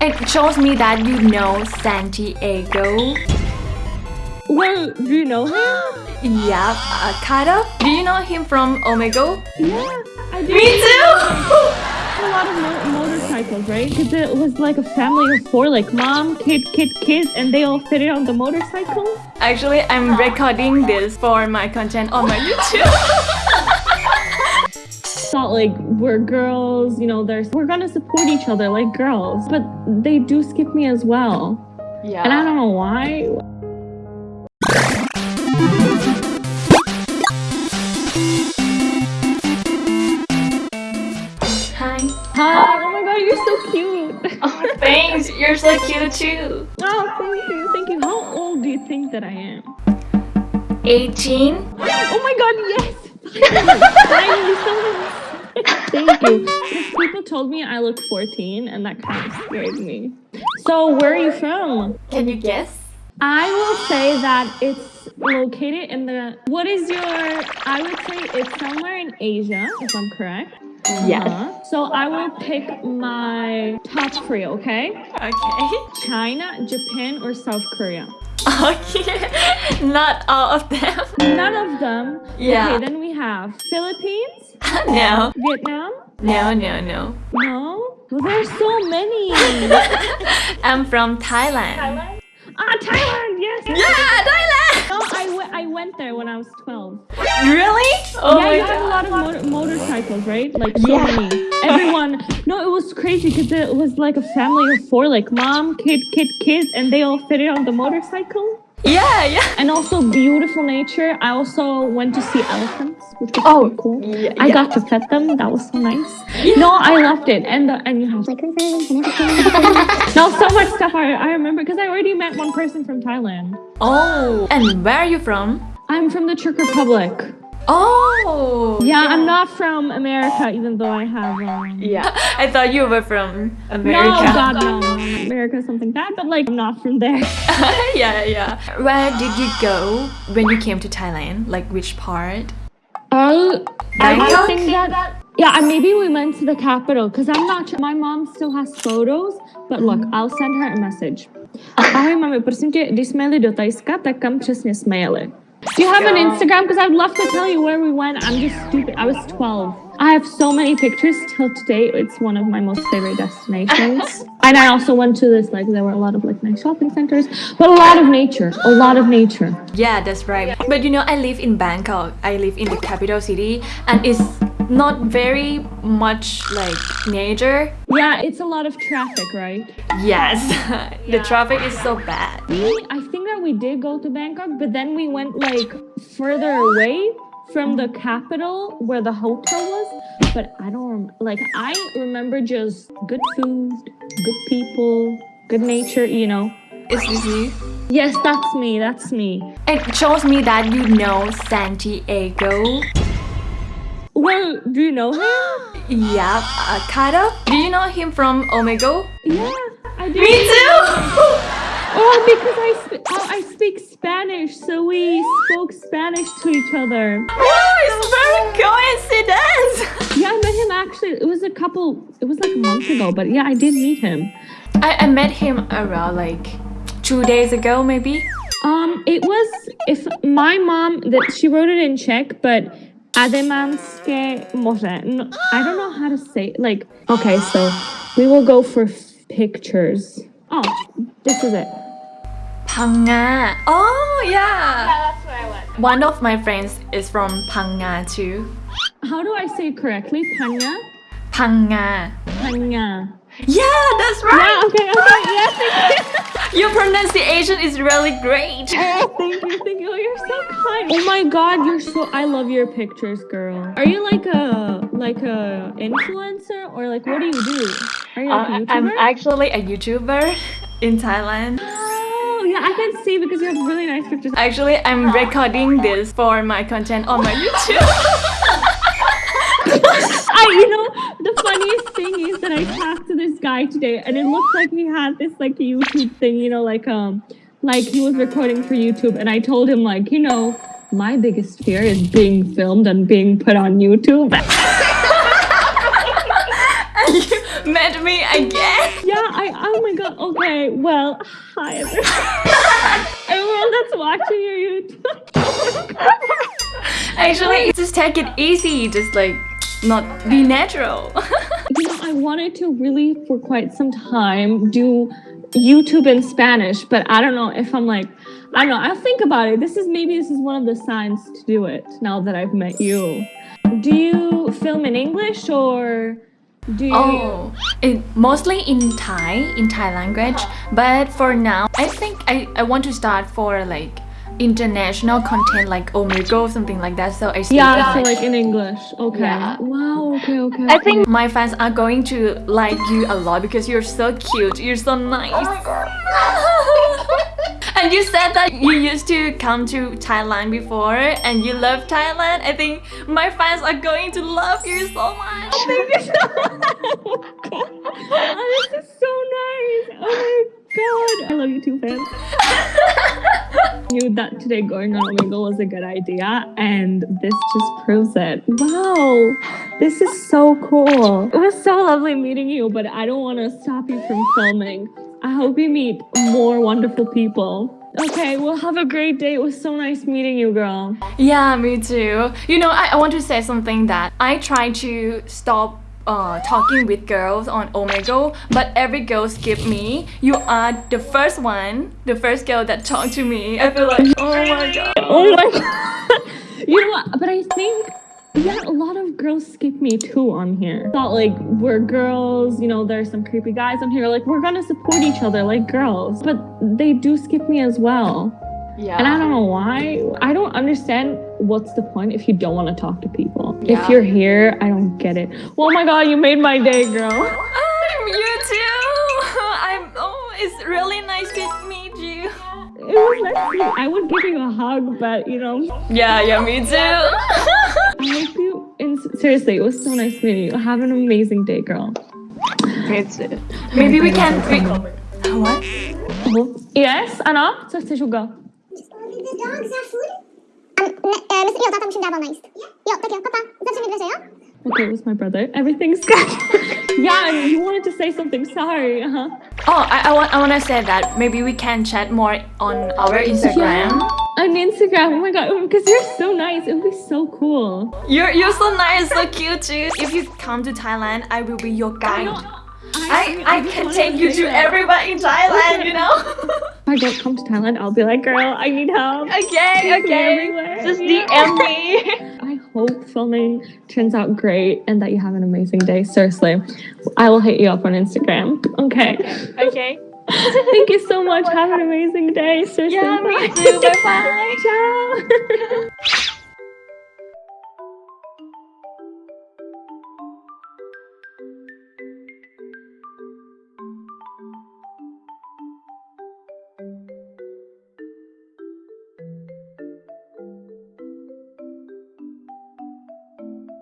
It shows me that you know Santiago. Well, do you know him? Yeah, uh, kind of. Do you know him from Omegle? Yeah, I do. Me too! a lot of mo- motorcycles, right? Because it was like a family of four, like mom, kid, kid, kid, and they all fit it on the motorcycle. Actually, I'm recording this for my content on my YouTube. Thought like we're girls, you know, there's we're gonna support each other like girls, but they do skip me as well, yeah. and I don't know why. Hi. Hi! Oh my god, you're so cute. Oh, thanks. You're so cute too. Oh, thank you, thank you. How old do you think that I am? 18. Oh my god, yes! Finally, someone- Thank you. People told me I look 14 and that kind of scared me. So, where are you from? Can you guess? I will say that it's located in the. What is your. I would say it's somewhere in Asia, if I'm correct. Yes. Uh-huh. So, I will pick my top three, okay? Okay. China, Japan, or South Korea? Okay. Not all of them. None of them. Yeah. Okay, then we have Philippines, no. Vietnam. No, no, no. No? Well, there's so many. I'm from Thailand. ah, Thailand, yes. Yeah, Thailand. No, I, w- I went there when I was 12. Really? Oh yeah, my you have a lot of motor- motorcycles, right? Like so Yeah. many. Everyone. No, it was crazy because it was like a family of four, like mom, kid, kid, kid, and they all fitted on the motorcycle. Yeah, yeah. And also beautiful nature. I also went to see elephants, which was Oh, cool. yeah, I yeah. got to pet them. That was so nice. No, I loved it. And the, and you have like rooms and everything. no, so much stuff I, I remember because I already met one person from Thailand. Oh. And where are you from? I'm from the Czech Republic. Oh. Yeah, I'm not from America, even though I have. Um, Yeah. I thought you were from America. No, America. God, no. America, something bad, but like I'm not from there. yeah, yeah. Where did you go when you came to Thailand? Like which part? Oh, I think that. Yeah, and maybe we went to the capital because I'm not sure. My mom still has photos, but look, I'll send her a message. Ahoj mami, prosím tě, když jsme jeli do Tajska, tak kam přesně jsme jeli? Do you have an Instagram? Because I'd love to tell you where we went. I'm just stupid. I was 12. I have so many pictures till today. It's one of my most favorite destinations. and I also went to this, like, there were a lot of like nice shopping centers, but a lot of nature. A lot of nature. Yeah, that's right. But you know, I live in Bangkok. I live in the capital city, and it's not very much like nature. Yeah, it's a lot of traffic, right? Yes, the traffic is so bad. I think we did go to Bangkok, but then we went like further away from the capital where the hotel was. But I don't rem- like. I remember just good food, good people, good nature. You know. Is this you? Yes, that's me. That's me. It shows me that you know Santiago. Well, do you know him? Yeah, uh, kind of. Do you know him from Omegle? Yeah, I do. Me too. Oh, because I sp- oh, I speak Spanish, so we spoke Spanish to each other. oh, it's very coincidence. Yeah, I met him actually. It was a couple. It was like a month ago, but yeah, I did meet him. I, I met him around like two days ago, maybe. Um, it was if my mom that she wrote it in Czech, but Ademanske more. I don't know how to say. it. Like, okay, so we will go for f- pictures. Oh, this is it. Panga. Oh yeah. Yeah, that's where I went. One of my friends is from Panga too. How do I say it correctly? Panya. Panga. Panya. Yeah, that's right. Yeah. right. Okay. Okay. Yeah. Thank you. Your pronunciation is really great. Oh, thank you, thank you. You're so kind. Oh my god, you're so I love your pictures, girl. Are you like a like a influencer or like what do you do? Are you like a Uh, YouTuber? I'm actually a YouTuber in Thailand. Yeah, I can see because you have really nice pictures. Actually, I'm recording this for my content on my YouTube. I, you know, the funniest thing is that I talked to this guy today, and it looked like he had this like YouTube thing, you know, like um, like he was recording for YouTube, and I told him like, you know, my biggest fear is being filmed and being put on YouTube. and you met me again. Yeah, I god. Okay, well, hi everyone. everyone that's watching your YouTube. Actually, just take it easy. Just like not be natural. you know, I wanted to really for quite some time do YouTube in Spanish, but I don't know if I'm like I don't know. I'll think about it. This is maybe this is one of the signs to do it now that I've met you. Do you film in English or do you Oh, it, mostly in Thai, in Thai language. Uh-huh. But for now, I think I, I want to start for like international content like Omegle, or something like that. So I speak Yeah, so Thai. like in English. Okay. Yeah. Wow, okay, okay. I think my fans are going to like you a lot because you're so cute. You're so nice. Oh my god. And you said that you used to come to Thailand before and you love Thailand. I think my fans are going to love you so much. Thank you so much. Oh, this is so nice. Oh my god. I love you too, fans. knew that today going on a Omegle was a good idea, and this just proves it. Wow, this is so cool. It was so lovely meeting you, but I don't want to stop you from filming. I hope you meet more wonderful people. Okay, well, have a great day. It was so nice meeting you, girl. Yeah, me too. You know, I, I want to say something that I try to stop uh, talking with girls on Omegle, but every girl skip me. You are the first one, the first girl that talked to me. I feel like, oh my god. Oh my god. You know what? But I think yeah, a lot of girls skip me too on here. Thought like we're girls, you know, there's some creepy guys on here. Like we're gonna support each other like girls. But they do skip me as well. Yeah. And I don't know why. I don't understand what's the point if you don't want to talk to people. Yeah. If you're here, I don't get it. Oh my god, you made my day, girl. Um, you too. I'm. Oh, it's really nice to meet you. It was nice. to meet you. I would give you a hug, but you know, Yeah, yeah, me too. seriously, it was so nice meeting you. Have an amazing day, girl. Maybe we can. We, what? Yes, Anna, co chcesz, Ugo? The dogs have food? E, myślę, jo, tata musimy dawać nice. Jo, tak, jo, papa. Zobaczymy w lesie, jo? Okay, it was my brother. Everything's good. yeah, you wanted to say something. Sorry. Uh-huh. Oh, I, I want. I want to say that maybe we can chat more on our Instagram. On Instagram. Oh my god, oh, because you're so nice. It would be so cool. You're you're so nice, so cute too. If you come to Thailand, I will be your guide. I, I just can take you to everybody in Thailand, you know? If I don't come to Thailand, I'll be like, girl, I need help. okay, okay. Just DM me. I hope filming turns out great and that you have an amazing day. Seriously, I will hit you up on Instagram. Okay. okay. Thank you so much. Have an amazing day. Seriously. Yeah, me too. Bye bye. Ciao.